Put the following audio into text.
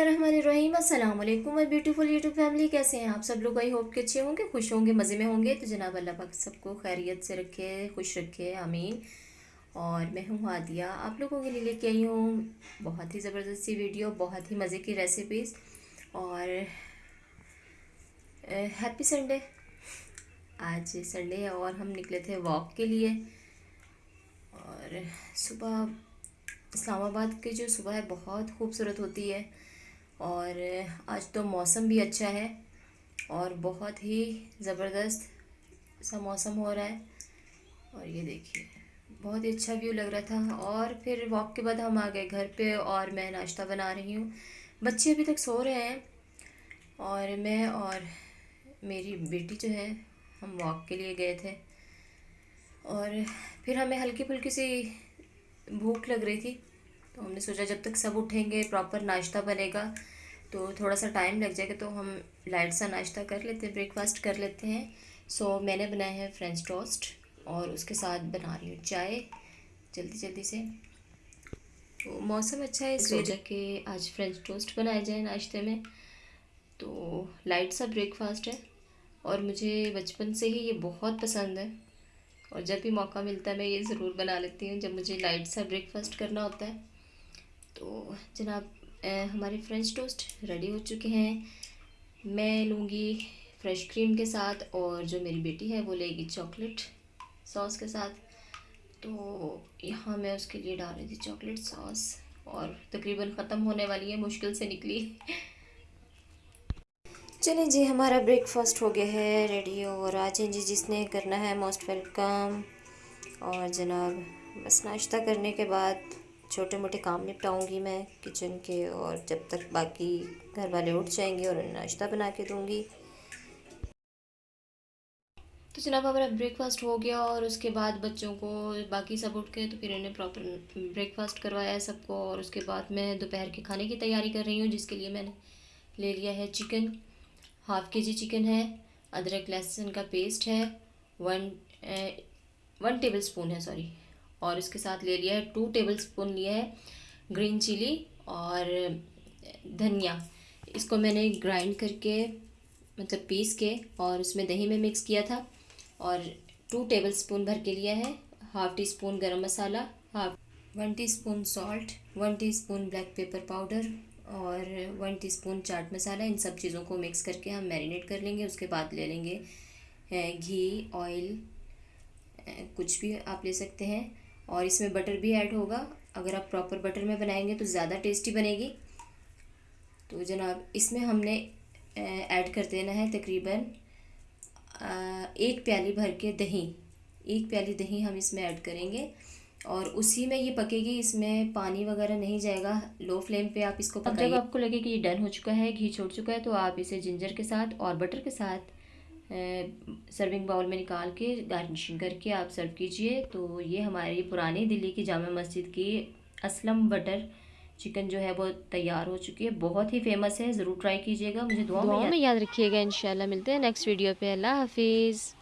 الرحمن الرحیم، السلام علیکم۔ اور بیوٹیفل یوٹیوب فیملی، کیسے ہیں آپ سب لوگ؟ آئی ہوپ کے اچھے ہوں گے، خوش ہوں گے، مزے میں ہوں گے۔ تو جناب اللہ پاک سب کو خیریت سے رکھے، خوش رکھے، آمین۔ اور میں ہوں عادیہ۔ آپ لوگوں کے لیے لے کے آئی ہوں بہت ہی زبردست سی ویڈیو، بہت ہی مزے کی ریسیپیز اور ہیپی سنڈے آج سنڈے ہے اور ہم نکلے تھے واک کے لیے۔ اور صبح اسلام آباد کی جو صبح ہے بہت خوبصورت ہوتی ہے۔ اور آج تو موسم بھی اچھا ہے اور بہت ہی زبردست سا موسم ہو رہا ہے اور یہ دیکھیے، بہت ہی اچھا ویو لگ رہا تھا اور پھر واک کے بعد ہم آ گئے گھر پہ اور میں ناشتہ بنا رہی ہوں۔ بچے ابھی تک سو رہے ہیں اور میں اور میری بیٹی جو ہے ہم واک کے لیے گئے تھے اور پھر ہمیں ہلکی پھلکی سی بھوک لگ رہی تھی۔ تو ہم نے سوچا جب تک سب اٹھیں گے پراپر ناشتہ بنے گا، تو تھوڑا سا ٹائم لگ جائے گا، تو ہم لائٹ سا ناشتہ کر لیتے ہیں بریک فاسٹ کر لیتے ہیں۔ سو میں نے بنایا ہے فرینچ ٹوسٹ اور اس کے ساتھ بنا رہی ہوں چائے۔ جلدی جلدی سے۔ تو موسم اچھا ہے، اس وجہ کہ آج فرینچ ٹوسٹ بنائے جائیں ناشتے میں۔ تو لائٹ سا بریک فاسٹ ہے۔ اور مجھے بچپن سے ہی یہ بہت پسند ہے۔ اور جب بھی موقع ملتا ہے، میں یہ ضرور بنا لیتی ہوں، جب مجھے لائٹ سا بریک فاسٹ کرنا ہوتا ہے۔ تو جناب ہمارے فرینچ ٹوسٹ ریڈی ہو چکے ہیں۔ میں لوں گی فریش کریم کے ساتھ اور جو میری بیٹی ہے وہ لے گی چاکلیٹ سوس کے ساتھ۔ تو یہاں میں اس کے لیے ڈال رہی تھی چاکلیٹ سوس اور تقریباً ختم ہونے والی ہے، مشکل سے نکلی۔ چلیں جی ہمارا بریک فاسٹ ہو گیا ہے ریڈی اور آ جائیں جی جس نے کرنا ہے موسٹ ویلکم اور جناب، بس ناشتہ کرنے کے بعد چھوٹے موٹے کام نپٹاؤں گی میں کچن کے اور جب تک باقی گھر والے اٹھ جائیں گے اور انہیں ناشتہ بنا کے دوں گی۔ تو جناب ہمارا بریک فاسٹ ہو گیا اور اس کے بعد بچوں کو باقی سب اٹھ کے تو پھر انہیں پراپر بریک فاسٹ کروایا ہے سب کو اور اس کے بعد میں دوپہر کے کھانے کی تیاری کر رہی ہوں، جس کے لیے میں نے لے لیا ہے چکن ہاف کے جی چکن ہے، ادرک لہسن کا پیسٹ ہے ون ون ٹیبل اسپون ہے سوری اور اس کے ساتھ لے لیا ہے ٹو ٹیبل اسپون لیا ہے گرین چلی اور دھنیا۔ اس کو میں نے گرائنڈ کر کے مطلب پیس کے اور اس میں دہی میں مکس کیا تھا اور ٹو ٹیبل اسپون بھر کے لیا ہے half teaspoon garam masala half one teaspoon salt one teaspoon black pepper powder اور ون ٹی اسپون چاٹ مسالہ ان سب چیزوں کو مکس کر کے ہم میرینیٹ کر لیں گے، اس کے بعد لے لیں گے گھی آئل کچھ بھی آپ لے سکتے ہیں۔ اور اس میں بٹر بھی ایڈ ہوگا۔ اگر آپ پراپر بٹر میں بنائیں گے تو زیادہ ٹیسٹی بنے گی۔ تو جناب اس میں ہم نے ایڈ کر دینا ہے تقریباً ایک پیالی بھر کے دہی۔ ایک پیالی دہی ہم اس میں ایڈ کریں گے۔ اور اسی میں یہ پکے گی اس میں پانی وغیرہ نہیں جائے گا۔ لو فلیم پہ آپ اس کو جب آپ کو لگے کہ یہ ڈن ہو چکا ہے گھی چھوڑ چکا ہے تو آپ اسے جنجر کے ساتھ اور بٹر کے ساتھ سرونگ باؤل میں نکال کے گارنشنگ کر کے آپ سرو کیجیے۔ تو یہ ہماری پرانی دلی کی جامع مسجد کی اسلم بٹر چکن جو ہے وہ تیار ہو چکی ہے۔ بہت ہی فیمس ہے ضرور ٹرائی کیجیے گا مجھے دعاؤں میں یاد رکھیے گا انشاءاللہ ملتے ہیں نیکسٹ ویڈیو پہ۔ اللہ حافظ۔